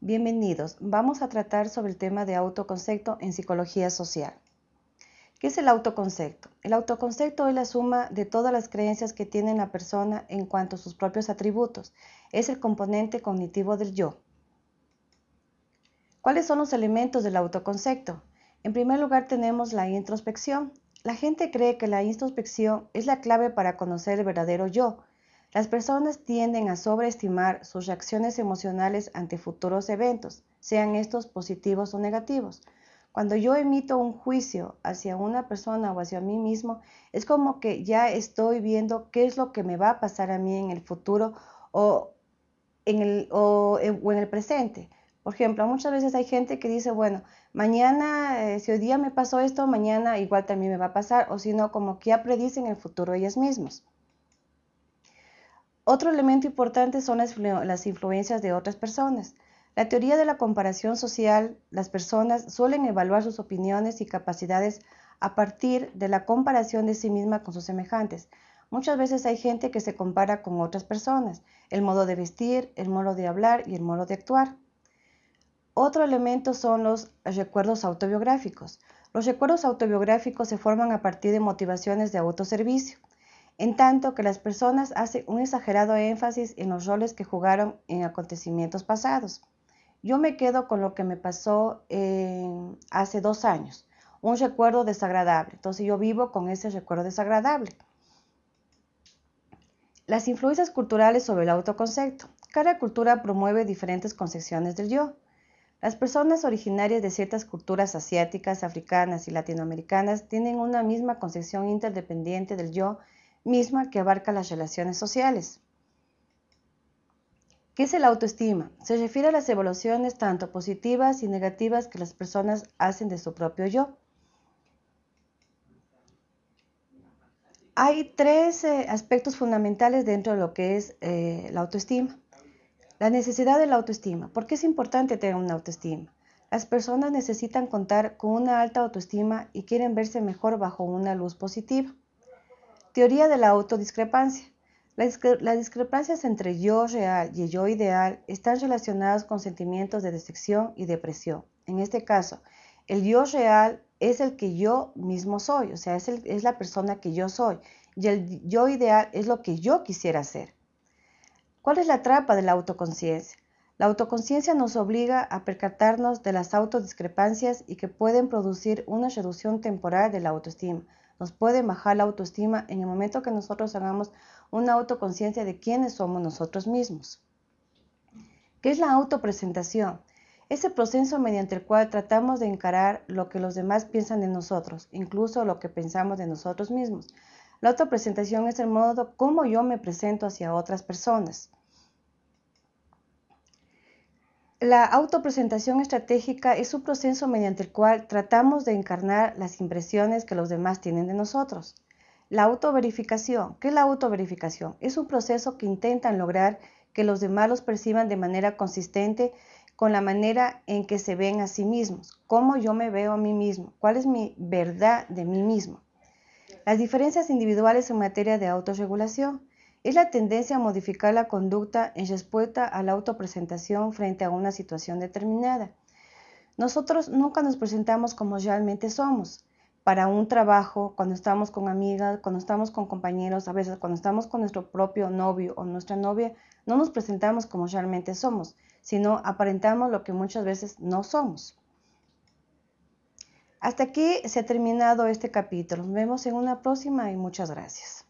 Bienvenidos. Vamos a tratar sobre el tema de autoconcepto en psicología social. ¿Qué es el autoconcepto? El autoconcepto es la suma de todas las creencias que tiene la persona en cuanto a sus propios atributos. Es el componente cognitivo del yo. ¿Cuáles son los elementos del autoconcepto? En primer lugar tenemos la introspección. La gente cree que la introspección es la clave para conocer el verdadero yo. Las personas tienden a sobreestimar sus reacciones emocionales ante futuros eventos, sean estos positivos o negativos. Cuando yo emito un juicio hacia una persona o hacia mí mismo, es como que ya estoy viendo qué es lo que me va a pasar a mí en el futuro o en el, o en el presente. Por ejemplo, muchas veces hay gente que dice, bueno, mañana, eh, si hoy día me pasó esto, mañana igual también me va a pasar, o si no, como que ya predicen el futuro ellas mismas. Otro elemento importante son las, influencias de otras personas. La teoría de la comparación social, las personas suelen evaluar sus opiniones y capacidades a partir de la comparación de sí misma con sus semejantes. Muchas veces hay gente que se compara con otras personas, el modo de vestir, el modo de hablar y el modo de actuar. Otro elemento son los recuerdos autobiográficos. Los recuerdos autobiográficos se forman a partir de motivaciones de autoservicio, en tanto que las personas hacen un exagerado énfasis en los roles que jugaron en acontecimientos pasados. Yo me quedo con lo que me pasó hace dos años, un recuerdo desagradable. Entonces yo vivo con ese recuerdo desagradable. Las influencias culturales sobre el autoconcepto. Cada cultura promueve diferentes concepciones del yo. Las personas originarias de ciertas culturas asiáticas, africanas y latinoamericanas tienen una misma concepción interdependiente del yo misma que abarca las relaciones sociales. ¿Qué es el autoestima? Se refiere a las evoluciones tanto positivas y negativas que las personas hacen de su propio yo. Hay tres eh, aspectos fundamentales dentro de lo que es eh, la autoestima. La necesidad de la autoestima. ¿Por qué es importante tener una autoestima? Las personas necesitan contar con una alta autoestima y quieren verse mejor bajo una luz positiva. Teoría de la autodiscrepancia. Las discrepancias entre yo real y yo ideal están relacionadas con sentimientos de decepción y depresión. En este caso, el yo real es el que yo mismo soy, o sea, es, la persona que yo soy. Y el yo ideal es lo que yo quisiera ser. ¿Cuál es la trampa de la autoconciencia? La autoconciencia nos obliga a percatarnos de las autodiscrepancias y que pueden producir una reducción temporal de la autoestima. Nos puede bajar la autoestima en el momento que nosotros hagamos una autoconciencia de quiénes somos nosotros mismos. ¿Qué es la autopresentación? Ese proceso mediante el cual tratamos de encarar lo que los demás piensan de nosotros, incluso lo que pensamos de nosotros mismos. La autopresentación es el modo como yo me presento hacia otras personas. La autopresentación estratégica es un proceso mediante el cual tratamos de encarnar las impresiones que los demás tienen de nosotros. La autoverificación. ¿Qué es la autoverificación? Es un proceso que intentan lograr que los demás los perciban de manera consistente con la manera en que se ven a sí mismos, cómo yo me veo a mí mismo, cuál es mi verdad de mí mismo. Las diferencias individuales en materia de autorregulación es la tendencia a modificar la conducta en respuesta a la autopresentación frente a una situación determinada. Nosotros nunca nos presentamos como realmente somos. Para un trabajo, cuando estamos con amigas, cuando estamos con compañeros, a veces cuando estamos con nuestro propio novio o nuestra novia, no nos presentamos como realmente somos, sino aparentamos lo que muchas veces no somos. Hasta aquí se ha terminado este capítulo. Nos vemos en una próxima y muchas gracias.